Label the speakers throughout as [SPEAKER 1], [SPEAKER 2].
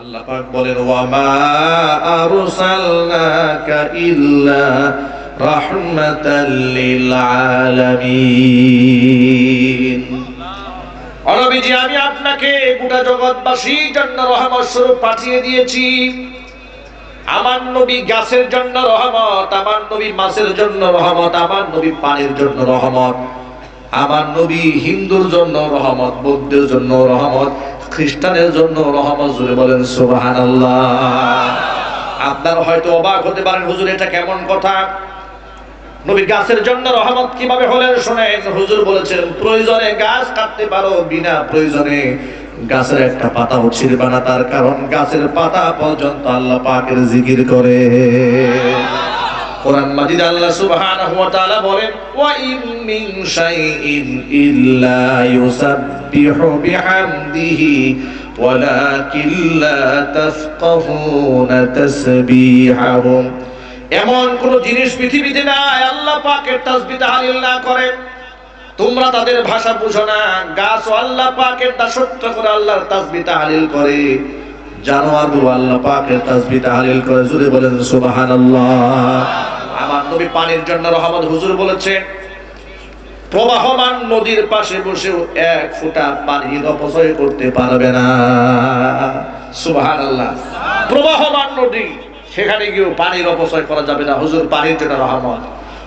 [SPEAKER 1] আল্লাহ পাক বলেন, ওয়ামা আরসালনাকা ইল্লা রাহমাতাল লিল আলামিন আমি আপনাকে গোটা জগৎবাসীর জন্য রহমত স্বরূপ পাঠিয়ে দিয়েছি। আমার নবী গাছের জন্য রহমত, আমার নবী মাছের জন্য রহমত, আমার নবী পানির জন্য রহমত। আমার নবী হিন্দুর জন্য রহমত, বৌদ্ধের জন্য রহমত, খ্রিস্টানের জন্য রহমত, জুড়ে বলেন সুবাহান আপনার হয়তো অবাক হতে পারেন, হুজুর, এটা কেমন কথা? নবী গাছের জন্য রহমত কীভাবে হলেন শোনেন, হুজুর বলেছেন, প্রয়োজনে গাছ কাটতে পারো বিনা প্রয়োজনে। গাছের একটা পাতাও ছিড়বে না, তার কারণ গাছের পাতা পর্যন্ত আল্লাহ পাকের জিকির করে। কোরআন মাজিদ আল্লাহ সুবহানাহু ওয়া তাআলা বলেন, ওয়া ইন মিন শাইইন ইল্লা ইউসাব্বিহু বিহামদিহি, ওয়ালাকিন লা তাফকাহুনা তাসবিহাহুম। এমন কোন জিনিস পৃথিবীতে নাই, আল্লাহ পাকের তাসবিহ তাহলিল না করে। তোমরা তাদের ভাষা বুঝো না, গাছ আল্লাহ পাকের দাসত্ব করে আল্লাহর তাসবিহ তাহলিল করে। জানোয়ারগুলো আল্লাহ পাকের তাসবিহ তাহলিল করে জুড়ে বলেন সুবহানাল্লাহ। আমার নবী পানির জন্য রহমত হুজুর বলেছে, প্রবাহমান নদীর পাশে বসেও এক ফোঁটা পানি অপচয় করতে পারবে না। সুবহানাল্লাহ। প্রবাহমান নদী, সেখানে গিয়েও পানির অপচয় করা যাবে না। হুজুর পানির জন্য রহমত।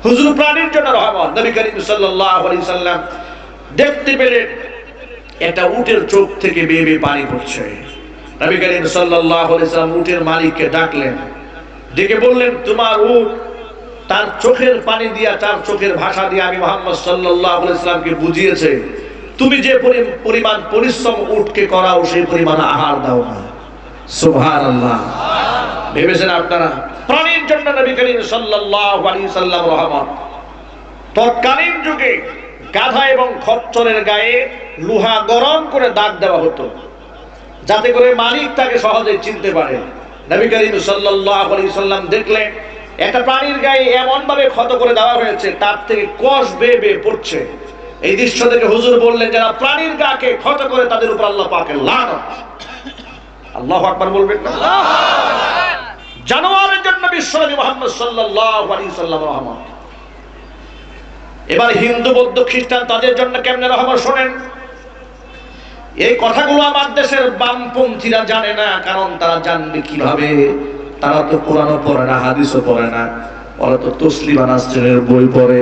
[SPEAKER 1] হুজুর প্রাণীর জন্য রহমত। নবী করিম সাল্লাল্লাহু আলাইহি সাল্লাম দেখতে পেলেন একটা উটের চোখ থেকে বেয়ে বেয়ে পানি পড়ছে। নবী করিম সাল্লাল্লাহু আলাইহি সাল্লাম উটের মালিককে ডাকলেন। ডেকে বললেন, তোমার উট তার চোখের পানি দিয়া, তার চোখের ভাষা দিয়ে আমি মোহাম্মদ সাল্লাল্লাহু আলাইহি সাল্লামকে বুঝিয়েছে। তুমি যে পরি- পরিমাণ পরিশ্রম উটকে করাও, সেই পরিমাণ আহার দাও না। সুবহানাল্লাহ। ভেবেছেন আপনারা? প্রাণীর জন্য নবী করিম সাল্লাল্লাহু আলাইহি সাল্লাম রহমত। তৎকালীন যুগে গাধা এবং খচ্চরের গায়ে লোহা গরম করে দাগ দেওয়া হতো। যাতে করে মালিক তাকে সহজে চিনতে পারে। নবী করিম সাল্লাম দেখলেন, একটা প্রাণীর গায়ে এমন ভাবে ক্ষত করে দেওয়া হয়েছে, তার থেকে কষ বেয়ে বেয়ে পড়ছে। এই দৃশ্য থেকে হুজুর বললেন, যারা প্রাণীর গাকে ক্ষত করে, তাদের উপর আল্লাহ লানত। আল্লাহ আকবার বলবেন জানোয়ারের জন্য বিশ্বনবী মোহাম্মদ সাল্লাল্লাহু আলাইহি সাল্লাম রহমত। এবার হিন্দু, বৌদ্ধ, খ্রিস্টান, তাদের জন্য কেমনে রহমত শোনেন? এই কথাগুলো আমার দেশের বামপন্থীরা জানে না, কারণ তারা জানবে কীভাবে। তারা তো কোরআনও পড়ে না, হাদিসও পড়ে না। ওরা তো তসলিমা নাসরিনের বই পড়ে।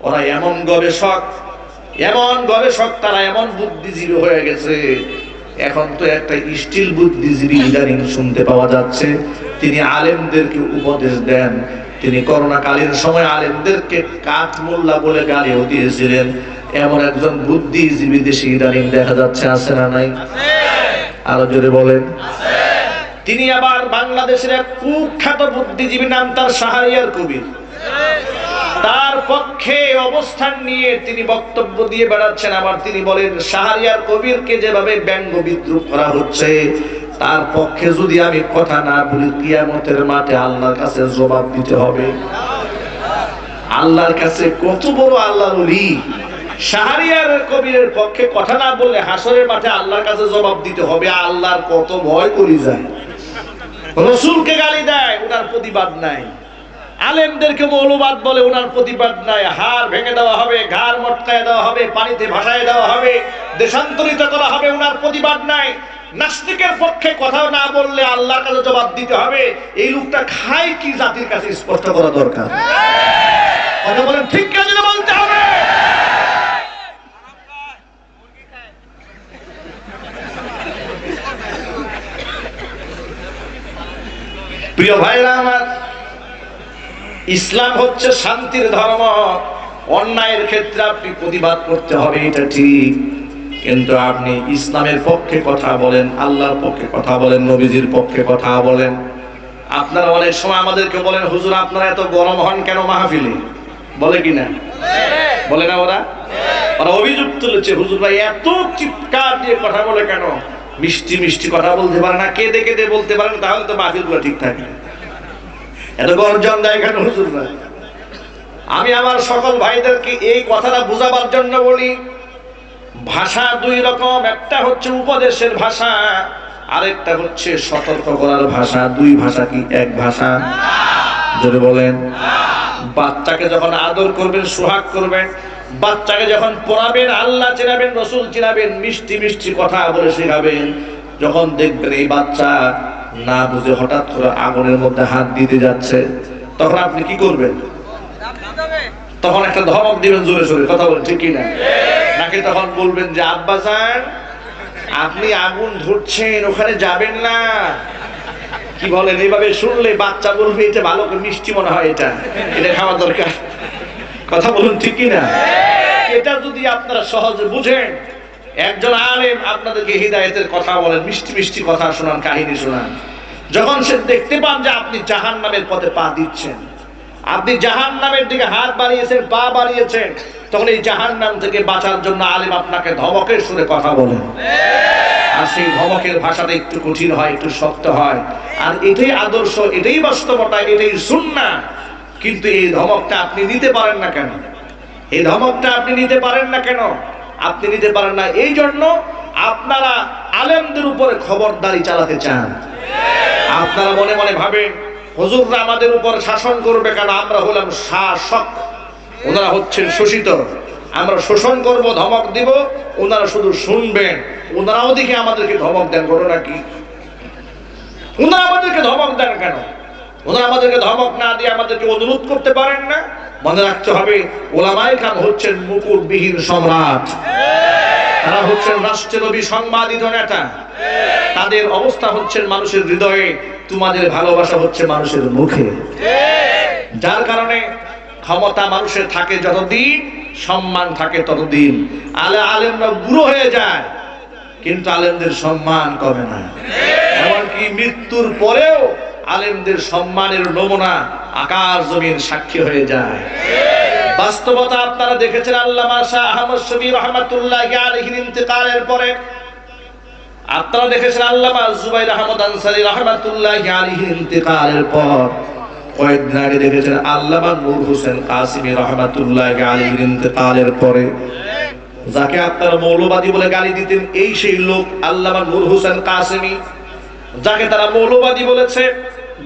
[SPEAKER 1] ওরা এমন গবেষক এমন গবেষক, তারা এমন বুদ্ধিজীবী হয়ে গেছে। এখন তো একটা স্টিল বুদ্ধিজীবী ইদানিং শুনতে পাওয়া যাচ্ছে। তিনি আলেমদেরকে উপদেশ দেন। তিনি করোনাকালীন সময় আলেমদেরকে কাঠ মোল্লা বলে গালিও দিয়েছিলেন। এমন একজন বুদ্ধিজীবী দেশে ইদানিং দেখা যাচ্ছে, আছে না নাই? আরও জোরে বলেন। তিনি আবার বাংলাদেশের এক কুখ্যাত বুদ্ধিজীবী নাম তার সাহারিয়ার কবির। তার পক্ষে অবস্থান নিয়ে তিনি বক্তব্য দিয়ে বেড়াচ্ছেন। আবার তিনি বলেন, শাহরিয়ার কবিরকে যেভাবে ব্যঙ্গ বিদ্রুপ করা হচ্ছে তার পক্ষে যদি আমি কথা না বলি, কিয়ামতের মাঠে আল্লাহর কাছে জবাব দিতে হবে। আল্লাহর কাছে কত বড় আল্লাহর ওলি। শাহরিয়ার কবিরের পক্ষে কথা না হাসরের মাঠে আল্লাহর কাছে জবাব দিতে হবে, আল্লাহর কত ভয় করি যায়। রসুলকে গালি দেয় ওনার প্রতিবাদ নাই। আলেমদেরকে মৌলবাদ বলে ওনার প্রতিবাদ নাই। হাড় ভেঙে দেওয়া হবে, ঘাড় মটকায় দেওয়া হবে, পানিতে ভাসায় দেওয়া হবে, দেশান্তরিত করা হবে ওনার প্রতিবাদ নাই। নাস্তিকের পক্ষে কথা না বললে আল্লাহর কাছে জবাব দিতে হবে। এই লোকটা খায় কি জাতির কাছে স্পষ্ট করা দরকার? কথা বলেন ঠিক কাজে বলতে হবে? প্রিয় ভাইরা আমার, ইসলাম হচ্ছে শান্তির ধর্ম। অন্যায়ের ক্ষেত্রে আপনি প্রতিবাদ করতে হবে, এটা ঠিক। কিন্তু আপনি ইসলামের পক্ষে কথা বলেন, আল্লাহর পক্ষে কথা বলেন, নবীজির পক্ষে কথা বলেন। আপনারা অনেক সময় আমাদেরকে বলেন, হুজুর, আপনারা এত গরম হন কেন মাহফিলে? বলে কি না বলে না ওরা? ওরা অভিযোগ তুলেছে, হুজুর ভাই, এত চিৎকার দিয়ে কথা বলে কেন? মিষ্টি মিষ্টি কথা বলতে পারে না, কেঁদে কেঁদে বলতে পারেন, তাহলে তো মাহফিলগুলো ঠিক থাকে। এত গর্জন দেয় কেন, হুজুর ভাই? আমি আমার সকল ভাইদেরকে এই কথাটা বুঝাবার জন্য বলি ভাষা দুই রকম, একটা হচ্ছে উপদেশের ভাষা, আরেকটা হচ্ছে সতর্ক করার ভাষা। দুই ভাষা কি? এক ভাষা। যদি বলেন। বাচ্চাকে যখন আদর করবেন, সোহাগ করবেন, বাচ্চাকে যখন পড়াবেন, আল্লাহ চিনাবেন রসুল চিনাবেন মিষ্টি মিষ্টি কথা বলে শেখাবেন, যখন দেখবেন এই বাচ্চা না বুঝে হঠাৎ করে আগুনের মধ্যে হাত দিতে যাচ্ছে, তখন আপনি কি করবেন? তখন একটা ধমক দিবেন জোরে জোরে কথা বলেন ঠিক কিনা? নাকি তখন বলবেন যে আব্বা যান আপনি আগুন ধরছেন ওখানে যাবেন না। কি বলেন এইভাবে শুনলে বাচ্চা বলবে এটা ভালো করে মিষ্টি মনে হয় এটা। এটা খাওয়া দরকার। কথা বলুন ঠিক কিনা? এটা যদি আপনারা সহজে বুঝেন একজন আলেম আপনাদেরকে হৃদায়তের কথা বলেন মিষ্টি মিষ্টি কথা শোনান কাহিনী শোনান। যখন সে দেখতে পান যে আপনি জাহান নামের পথে পা দিচ্ছেন আপনি জাহান নামের দিকে হাত বাড়িয়েছেন, পা বাড়িয়েছেন, তখন এই জাহান নাম থেকে বাঁচার জন্য আলেম আপনাকে ধমকের সুরে কথা বলেন আর সেই ধমকের ভাষাটা একটু কঠিন হয়, একটু শক্ত হয়। আর এটাই আদর্শ, এটাই বাস্তবতা, এটাই সুন্না। কিন্তু এই ধমকটা আপনি নিতে পারেন না কেন? এই ধমকটা আপনি নিতে পারেন না কেন? আপনি নিতে পারেন না। এই জন্য আপনারা আলেমদের উপরে খবরদারি চালাতে চান। আপনারা মনে মনে ভাবেন হুজুররা আমাদের উপর শাসন করবে কেন? আমরা হলাম শাসক। ওনারা হচ্ছেন শোষিত আমরা শোষণ করব, ধমক দিব, ওনারা শুধু শুনবেন। ওনারাও দেখে আমাদেরকে ধমক দেন করো নাকি ওনারা আমাদেরকে ধমক দেন কেন? ওনারা আমাদেরকে ধমক না দিয়ে আমাদেরকে অনুরোধ করতে পারেন না? মনে রাখতে হবে ওলামাই খান হচ্ছেন মুকুটবিহীন সম্রাট। তারা হচ্ছেন রাষ্ট্রনবী, সংবাদিত নেতা। তাদের অবস্থা হচ্ছেন মানুষের হৃদয়ে, তোমাদের ভালোবাসা হচ্ছে মানুষের মুখে। যার কারণে ক্ষমতা মানুষের থাকে যতদিন, সম্মান থাকে ততদিন। আলে আলেমরা বুড়ো হয়ে যায়, কিন্তু আলেমদের সম্মান কমে না। এমনকি মৃত্যুর পরেও আলেমদের সম্মানের নমুনা আকাশ জমিন সাক্ষী হয়ে যায়। বাস্তবতা আপনারা দেখেছেন, আল্লামা শাহ আহমদ শবীর রহমাতুল্লাহ আলহির পরে দেখেছেন আল্লামা জুবাইর আহমদ আনসারী রহমাতুল্লাহ ইন্তেকালের পর কয়েকদিন আগে দেখেছেন আল্লামা নূর হোসেন কাসিমি রহমাতুল্লাহ ইন্তেকালের পরে। যাকে আপনারা মৌলবাদী বলে গালি দিতেন, এই সেই লোক আল্লামা নূর হোসেন কাসিমি। যাকে তারা মৌলবাদী বলেছে,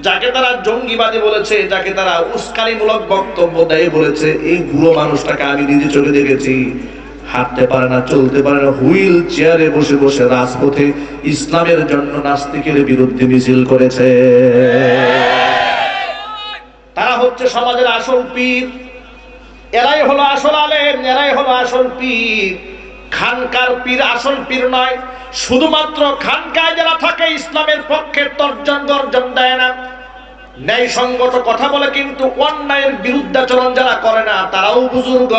[SPEAKER 1] যাকে তারা জঙ্গিবাদী বলেছে, যাকে তারা উস্কানিমূলক বক্তব্য দেয় বলেছে, এই বুড়ো মানুষটাকে আমি নিজে চোখে দেখেছি। হাঁটতে পারে না, চলতে পারে না, হুইল চেয়ারে বসে বসে রাজপথে ইসলামের জন্য নাস্তিকের বিরুদ্ধে মিছিল করেছে। তারা হচ্ছে সমাজের আসল পীর। এরাই হলো আসল আলেম, এরাই হলো আসল পীর। খানকার পীর আসল পীর নয়, শুধুমাত্র খানকায় যারা থাকে, ইসলামের পক্ষে তর্জন গর্জন দেয় না। ন্যায় সঙ্গত কথা বলে কিন্তু অন্যায়ের বিরুদ্ধাচরণ যারা করে না, তারাও বুজুর্গ।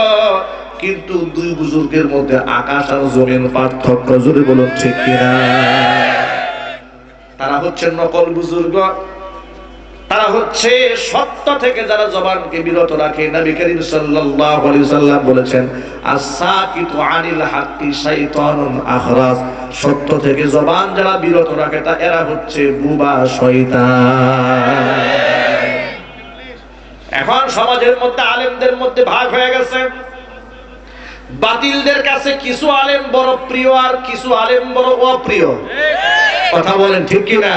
[SPEAKER 1] কিন্তু দুই বুজুর্গের মধ্যে আকাশ আর জমিন পার্থক্য জুড়ে বলুন, ঠিক কিনা? তারা হচ্ছে নকল বুজুর্গ। সত্য থেকে যারা জবান যারা বিরত রাখে, তা এরা হচ্ছে বুবা শয়তান। এখন সমাজের মধ্যে আলেমদের মধ্যে ভাগ হয়ে গেছে। বাতিলদের কাছে কিছু আলেম বড় প্রিয় আর কিছু আলেম বড় অপ্রিয়। কথা বলেন ঠিক কিনা?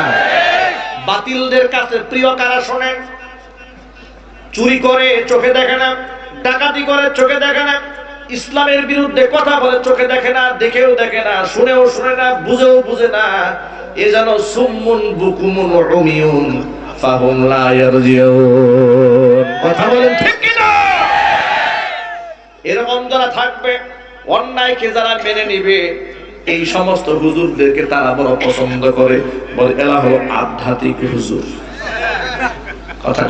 [SPEAKER 1] বাতিলদের কাছে প্রিয় কারা শোনেন চুরি করে, চোখে দেখে না। ডাকাতি করে, চোখে দেখে না। ইসলামের বিরুদ্ধে কথা বলে, চোখে দেখে না, দেখেও দেখে না, শুনেও শুনে না, বুঝেও বুঝে না। এ যেন সুমুন বুকুমুন কথা বলেন ঠিক কিনা? এরকম যারা থাকবে। অন্যায়কে যারা মেনে নিবে, এই সমস্ত হুজুরদেরকে তারা বড় পছন্দ করে। বলে, এরা হলো আধ্যাত্মিক হুজুর। কথা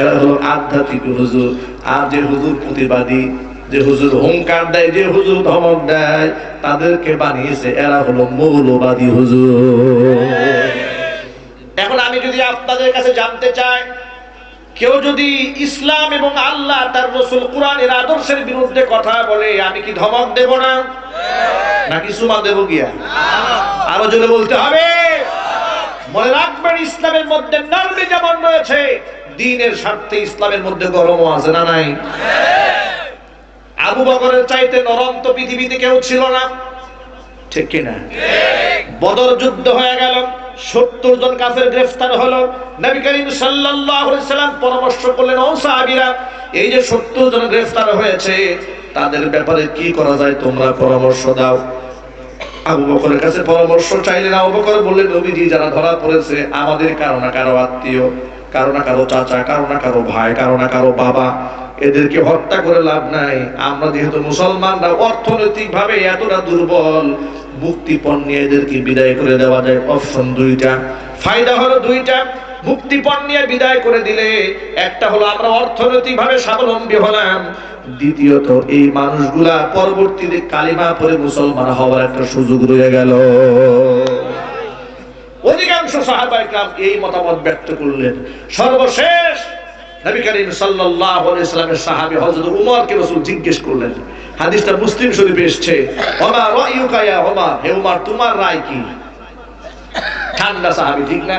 [SPEAKER 1] এরা হলো আধ্যাত্মিক হুজুর। আর যে হুজুর প্রতিবাদী, যে হুজুর হুঙ্কার দেয়, যে হুজুর ধমক দেয়, তাদেরকে বানিয়েছে, এরা হলো মৌলবাদী হুজুর। এখন আমি যদি আপনাদের কাছে জানতে চাই কেউ যদি ইসলাম এবং আল্লাহ তার রসুল কোরআনের আদর্শের বিরুদ্ধে কথা বলে আমি কি ধমক দেব না? নাকি সুমা দেব গিয়া আরও? জোরে বলতে হবে। মনে রাখবেন ইসলামের মধ্যে নারমি যেমন রয়েছে দিনের স্বার্থে ইসলামের মধ্যে গরমও আছে না নাই? আবু বকরের চাইতে নরম তো পৃথিবীতে কেউ ছিল না। ঠিক কিনা? বদর যুদ্ধ হয়ে গেল। সত্তর জন কাফের গ্রেফতার হলো। নবী করিম সাল্লাম পরামর্শ করলেন, ও সাহাবীরা, এই যে সত্তর জন গ্রেফতার হয়েছে, তাদের ব্যাপারে কি করা যায় তোমরা পরামর্শ দাও। আবু বকরের কাছে পরামর্শ চাইলেন, আবু বকর বললেন, নবীজি, যারা ধরা পড়েছে, আমাদের কারও না কারও আত্মীয়, কারও না কারও চাচা, কারও না কারও ভাই, কারও না কারও বাবা এদেরকে হত্যা করে লাভ নাই। আমরা যেহেতু মুসলমানরা অর্থনৈতিক ভাবে এতটা দুর্বল মুক্তিপণ নিয়ে এদেরকে বিদায় করে দেওয়া যায়। অপশন দুইটা। ফায়দা হলো দুইটা। মুক্তিপণ নিয়ে বিদায় করে দিলে একটা হলো আমরা অর্থনৈতিক ভাবে স্বাবলম্বী হলাম। দ্বিতীয়ত, এই মানুষগুলা পরবর্তীতে কালিমা পরে মুসলমান হওয়ার একটা সুযোগ রয়ে গেল। অধিকাংশ সাহাবাই এই মতামত ব্যক্ত করলেন। সর্বশেষ নবী করিম সাল্লাল্লাহু আলাইহি সাল্লামের সাহাবী হযরত উমরকে রাসূল জিজ্ঞেস করলেন, হাদিসটা মুসলিম শরীফে এসেছে, ওমা রায়ুকা ইয়া ওমর হে উমর, তোমার রায় কি? ঠান্ডা সাহাবী, ঠিক না?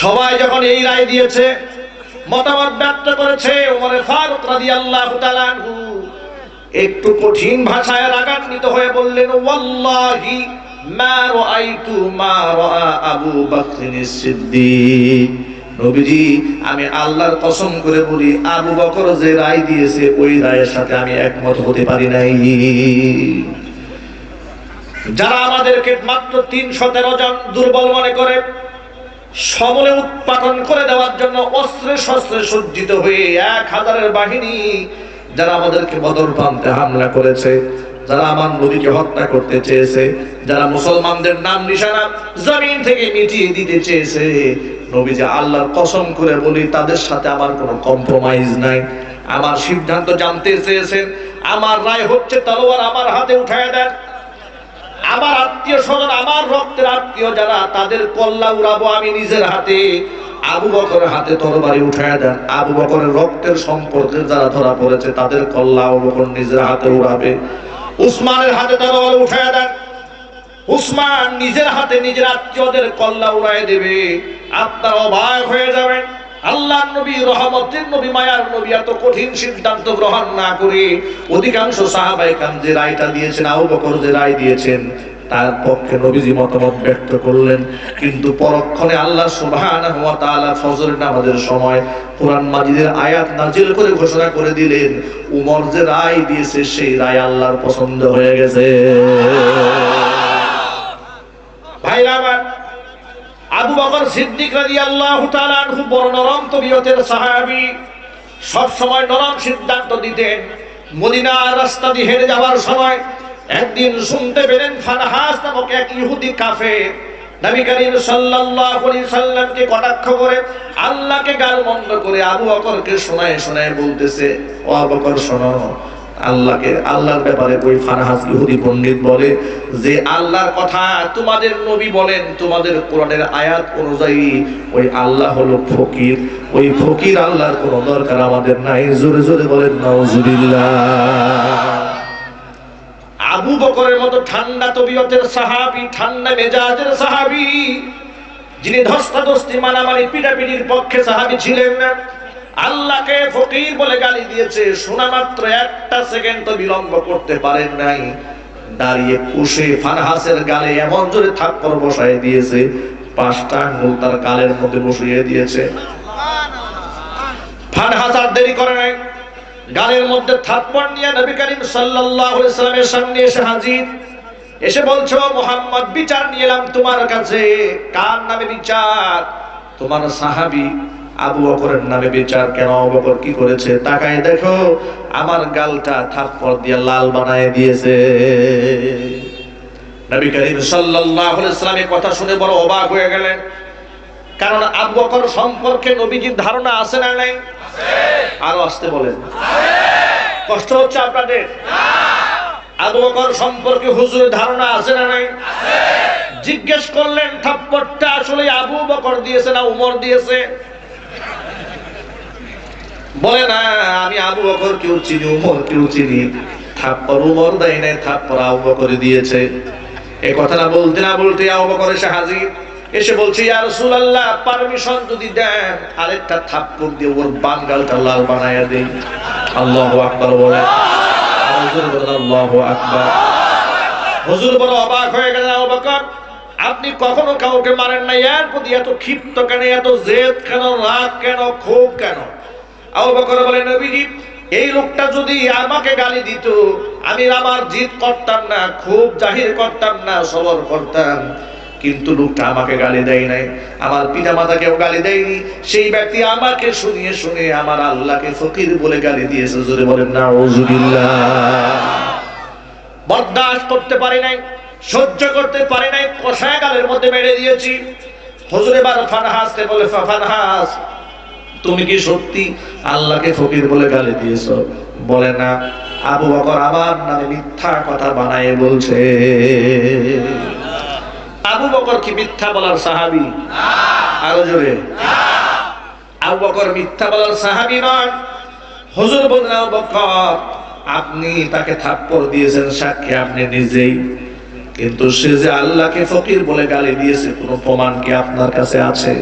[SPEAKER 1] সবাই যখন এই রায় দিয়েছে, মতামত ব্যক্ত করেছে ওমরে ফারুক রাদিয়াল্লাহু তাআলা একটু কঠিন ভাষায় রাগান্বিত হয়ে বললেন, ওয়াল্লাহি আমি আল্লাহর কসম করে বলি, আবু বকর যে রায় দিয়েছে, ওই রায়ের সাথে আমি একমত হতে পারি নাই। যারা আমাদেরকে মাত্র তিন সতেরো জন দুর্বল মনে করে, সমলে উৎপাদন করে দেওয়ার জন্য অস্ত্রে শস্ত্রে সজ্জিত হয়ে এক হাজারের বাহিনী, যারা আমাদেরকে বদর প্রান্তে হামলা করেছে যারা আমার নদীকে হত্যা করতে চেয়েছে, যারা মুসলমানদের নাম নিশানা জমিন থেকে মিটিয়ে দিতে চেয়েছে নবী যে আল্লাহর কসম করে বলি, তাদের সাথে আমার কোনো কম্প্রোমাইজ নাই। আমার সিদ্ধান্ত জানতে চেয়েছেন, আমার রায় হচ্ছে তলোয়ার আমার হাতে উঠায় দেন। আমার আত্মীয় স্বজন, আমার রক্তের আত্মীয় যারা, তাদের কল্লা উড়াবো আমি নিজের হাতে, আবু বকরের হাতে তরবারি উঠায় দেন। আবু বকরের রক্তের সম্পর্কে যারা ধরা পড়েছে, তাদের কল্লা আবু বকর নিজের হাতে উড়াবে। উসমানের হাতে তরবারি উঠায় দেন। উসমান নিজের হাতে নিজের আত্মীয়দের কল্লা উড়ায় দেবে। আপনার অবাক হয়ে যাবেন। আল্লাহ নবী, রহমতের নবী, মায়ার নবী এত কঠিন সিদ্ধান্ত গ্রহণ না করে অধিকাংশ সাহাবাই কাম যে রায়টা দিয়েছেন, আবু বকর যে রায় দিয়েছেন তার পক্ষে নবীজি মতামত ব্যক্ত করলেন। কিন্তু পরক্ষণে আল্লাহ সুবহানাহু ওয়া সময় কোরআন মাজিদের আয়াত নাজিল করে ঘোষণা করে দিলেন, উমর যে রায় দিয়েছে সেই রায় আল্লাহর পছন্দ হয়ে গেছে। ভাইরা বড় নরম সব সময় নরম সিদ্ধান্ত দিতেন। মদিনার রাস্তা দিয়ে হেঁটে যাওয়ার সময় একদিন শুনতে পেলেন ফানহাস নামক এক ইহুদি কাফের। নবী করিম সাল্লাল্লাহু আলাইহি সাল্লামকে কটাক্ষ করে, আল্লাহকে গালমন্দ করে আবু বকরকে শোনায় শোনায় বলতেছে, ও আবু বকর, শোনো, আল্লাহকে, আল্লাহর ব্যাপারে ওই ফারহাস ইহুদি পণ্ডিত বলে যে, আল্লাহর কথা তোমাদের নবী বলেন, তোমাদের কোরআনের আয়াত অনুযায়ী ওই আল্লাহ হলো ফকির, ওই ফকির আল্লাহর কোনো দরকার আমাদের নাই। জোরে জোরে বলেন, নাউজুবিল্লাহ। বকরের মতো ঠান্ডা তবিয়তের সাহাবী, ঠান্ডা মেজাজের সাহাবী, যিনি ধস্তাধস্তি মানামানি পিটাপিটির পক্ষে সাহাবি ছিলেন না আল্লাহকে ফকির বলে গালি দিয়েছে, শোনা মাত্র একটা সেকেন্ড তো বিলম্ব করতে পারেন নাই। দাঁড়িয়ে কুশে ফারহাসের গালে এমন জোরে থাপ্পড় বসায় দিয়েছে, পাঁচটা আঙ্গুল তার গালের মধ্যে বসিয়ে দিয়েছে। ফারহাস আর দেরি করে নাই। গালের মধ্যে থাপ্পড় নিয়ে নবী করিম সাল্লামের সামনে এসে হাজির। এসে বলছো মোহাম্মদ, বিচার নিয়ে এলাম তোমার কাছে। কার নামে বিচার? তোমার সাহাবী আবু বকরের নামে বিচার কেন বকর কি করেছে? তাকায় দেখো, আমার গালটা থাপ্পড় দিয়ে লাল বানায় দিয়েছে। নবী করিম সাল্লাল্লাহু আলাইহি সাল্লামের কথা শুনে বড় অবাক হয়ে গেলেন। কারণ আবু বকর সম্পর্কে নবীজির ধারণা আছে না নাই? আরও আসতে বলেন। কষ্ট হচ্ছে আপনাদের? আবু বকর সম্পর্কে হুজুরের ধারণা আছে না নাই? জিজ্ঞেস করলেন থাপ্পড়টা আসলে আবু বকর দিয়েছে না উমর দিয়েছে? বলে না আমি আবু বকর কেউ চিনি উমর কেউ চিনি। থাপ্পর উমর দেয় নাই থাপ্পর আবু বকর দিয়েছে। এ কথাটা বলতে না বলতে আবু বকর এসে হাজির। এসে বলছে, ইয়া রাসূলুল্লাহ পারমিশন যদি দেন, আরেকটা থাপ্পড় দিয়ে ওর বাঙ্গালটা লাল বানায়া দেই। আল্লাহু আকবার বলে। হুজুর বলেন আল্লাহু আকবার। হুজুর বড় অবাক হয়ে গেলেন আবু বকর। আপনি কখনো কাউকে মারেন না এর প্রতি এত ক্ষিপ্ত কেন? এত জেদ কেন? রাগ কেন? ক্ষোভ কেন? আবু বকর বলেন নবীজি, এই লোকটা যদি আমাকে গালি দিত, আমি আমার জিদ করতাম না, খুব জাহির করতাম না, সবর করতাম। কিন্তু লোকটা আমাকে গালি দেয় নাই। আমার পিতা মাতাকেও গালি দেয়নি। সেই ব্যক্তি আমাকে শুনিয়ে শুনে আমার আল্লাহকে ফকির বলে গালি দিয়েছে। জোরে বলেন না বরদাস্ত করতে পারি নাই, সহ্য করতে পারি নাই, কষায় গালের মধ্যে মেরে দিয়েছি। হুজুর এবার ফানহাসকে বলে, "ফা- ফানহাস, তুমি কি সত্যি আল্লাহকে ফকির বলে গালি দিয়েছ? বলে, না, আবু বকর আমার নামে মিথ্যা কথা বানায় বলছে। আবু বকর কি মিথ্যা বলার সাহাবি? আরও জোরে। আবু বকর মিথ্যা বলার সাহাবি নয়। হুজুর বললেন আবু বকর আপনি তাকে থাপ্পড় দিয়েছেন সাক্ষী আপনি নিজেই। কিন্তু সে যে আল্লাহকে ফকির বলে গালি দিয়েছে কোনো প্রমাণ কি আপনার কাছে আছে।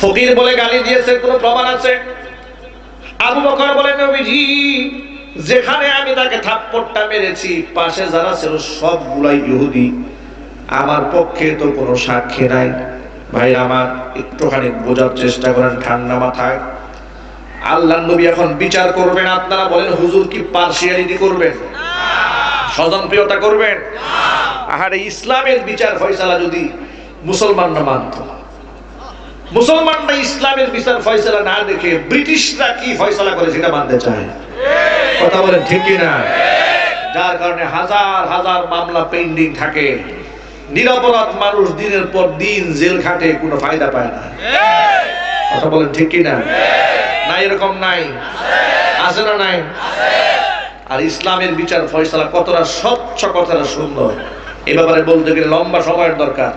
[SPEAKER 1] ফকির বলে গালি দিয়েছে কোনো প্রমাণ আছে? আবু বকর বলেন নবীজি যেখানে আমি তাকে থাপ্পড়টা মেরেছি, পাশে যারা ছিল সবগুলাই ইহুদি। আমার পক্ষে তো কোনো সাক্ষী নাই। ভাই, আমার একটুখানি বোঝার চেষ্টা করেন ঠান্ডা মাথায়। আল্লাহ নবী এখন বিচার করবেন, আপনারা বলেন, হুজুর কি পার্সিয়ালিটি করবেন? স্বজনপ্রিয়তা করবেন? আহারে, ইসলামের বিচার ফয়সালা যদি মুসলমানরা মানত। মুসলমানরা ইসলামের বিচার ফয়সালা না দেখে ব্রিটিশরা কি ফয়সালা করে সেটা মানতে চায়? কথা বলেন ঠিক না যার কারণে হাজার হাজার মামলা পেন্ডিং থাকে। নিরপরাধ মানুষ দিনের পর দিন জেল খাটে, কোনো ফায়দা পায় না। কথা বলেন ঠিক না না এরকম নাই? আছে না নাই? আর ইসলামের বিচার ফয়সালা কতটা স্বচ্ছ, কতটা সুন্দর। এ ব্যাপারে বলতে গেলে লম্বা সময়ের দরকার।